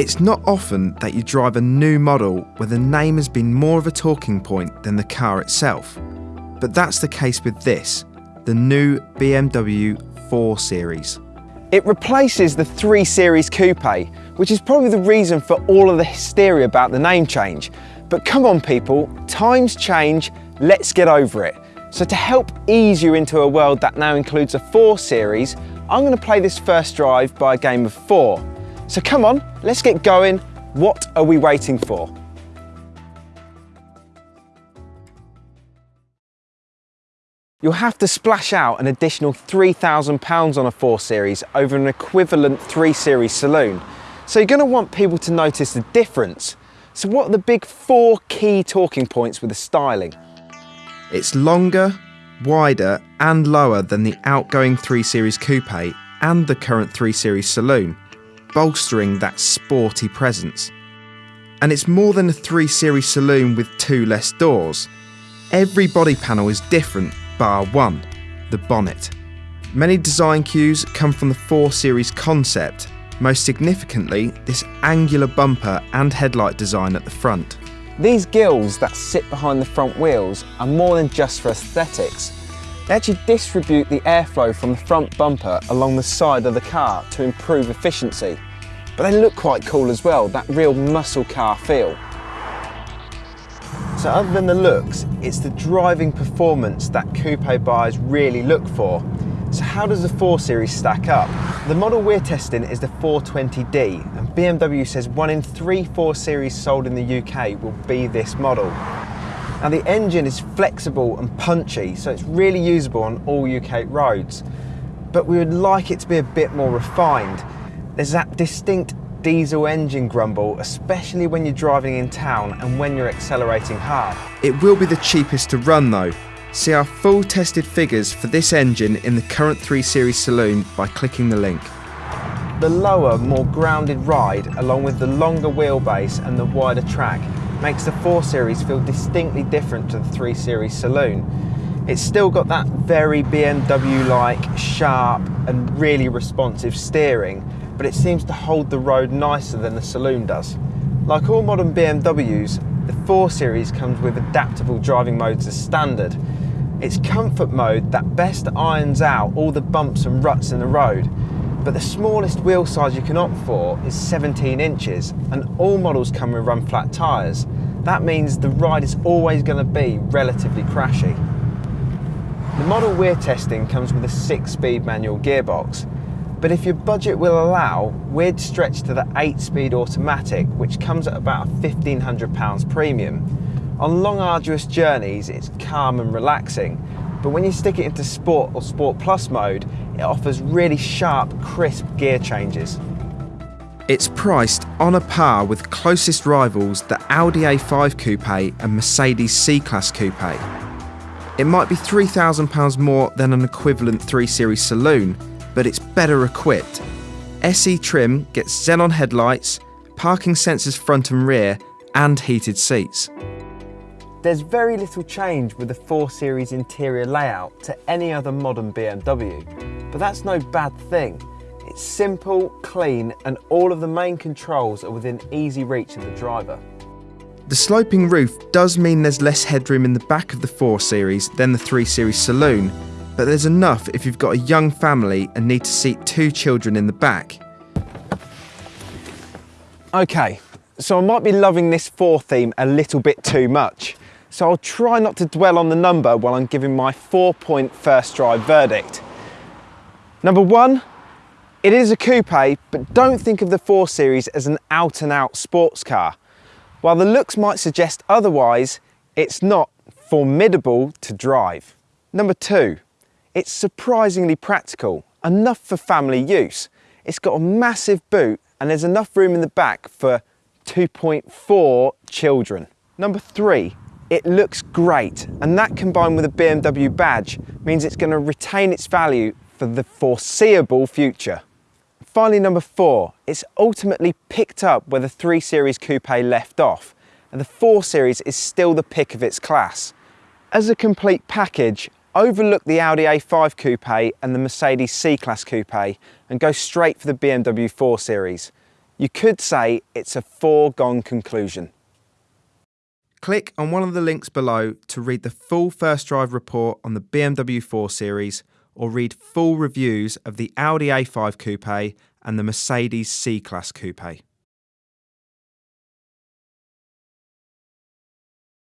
It's not often that you drive a new model where the name has been more of a talking point than the car itself. But that's the case with this, the new BMW 4 Series. It replaces the 3 Series Coupe, which is probably the reason for all of the hysteria about the name change. But come on people, times change, let's get over it. So to help ease you into a world that now includes a 4 Series, I'm going to play this first drive by a game of 4. So come on, let's get going. What are we waiting for? You'll have to splash out an additional £3,000 on a 4 Series over an equivalent 3 Series saloon. So you're going to want people to notice the difference. So what are the big four key talking points with the styling? It's longer, wider and lower than the outgoing 3 Series Coupe and the current 3 Series Saloon, bolstering that sporty presence. And it's more than a 3 Series Saloon with two less doors. Every body panel is different bar one, the bonnet. Many design cues come from the 4 Series concept, most significantly this angular bumper and headlight design at the front. These gills that sit behind the front wheels are more than just for aesthetics. They actually distribute the airflow from the front bumper along the side of the car to improve efficiency. But they look quite cool as well, that real muscle car feel. So other than the looks, it's the driving performance that coupe buyers really look for. So how does the 4 Series stack up? The model we're testing is the 420D and BMW says one in three 4 Series sold in the UK will be this model. Now the engine is flexible and punchy so it's really usable on all UK roads but we would like it to be a bit more refined. There's that distinct diesel engine grumble, especially when you're driving in town and when you're accelerating hard. It will be the cheapest to run though, See our full tested figures for this engine in the current 3 Series Saloon by clicking the link. The lower, more grounded ride, along with the longer wheelbase and the wider track, makes the 4 Series feel distinctly different to the 3 Series Saloon. It's still got that very BMW-like, sharp and really responsive steering, but it seems to hold the road nicer than the Saloon does. Like all modern BMWs, the 4 Series comes with adaptable driving modes as standard, it's comfort mode that best irons out all the bumps and ruts in the road, but the smallest wheel size you can opt for is 17 inches and all models come with run flat tyres. That means the ride is always going to be relatively crashy. The model we're testing comes with a 6-speed manual gearbox, but if your budget will allow, we'd stretch to the 8-speed automatic, which comes at about a £1,500 premium. On long arduous journeys it's calm and relaxing, but when you stick it into Sport or Sport Plus mode, it offers really sharp, crisp gear changes. It's priced on a par with closest rivals the Audi A5 Coupe and Mercedes C-Class Coupe. It might be £3,000 more than an equivalent 3 Series saloon, but it's better equipped. SE trim gets xenon headlights, parking sensors front and rear, and heated seats. There's very little change with the 4 Series interior layout to any other modern BMW, but that's no bad thing. It's simple, clean, and all of the main controls are within easy reach of the driver. The sloping roof does mean there's less headroom in the back of the 4 Series than the 3 Series saloon, but there's enough if you've got a young family and need to seat two children in the back. Okay, so I might be loving this 4 theme a little bit too much so I'll try not to dwell on the number while I'm giving my four point first drive verdict. Number one, it is a coupe, but don't think of the 4 Series as an out and out sports car. While the looks might suggest otherwise, it's not formidable to drive. Number two, it's surprisingly practical, enough for family use. It's got a massive boot and there's enough room in the back for 2.4 children. Number three, it looks great and that combined with a BMW badge means it's going to retain its value for the foreseeable future. Finally number four, it's ultimately picked up where the 3 Series Coupe left off and the 4 Series is still the pick of its class. As a complete package, overlook the Audi A5 Coupe and the Mercedes C-Class Coupe and go straight for the BMW 4 Series. You could say it's a foregone conclusion. Click on one of the links below to read the full first drive report on the BMW 4 Series or read full reviews of the Audi A5 Coupe and the Mercedes C Class Coupe.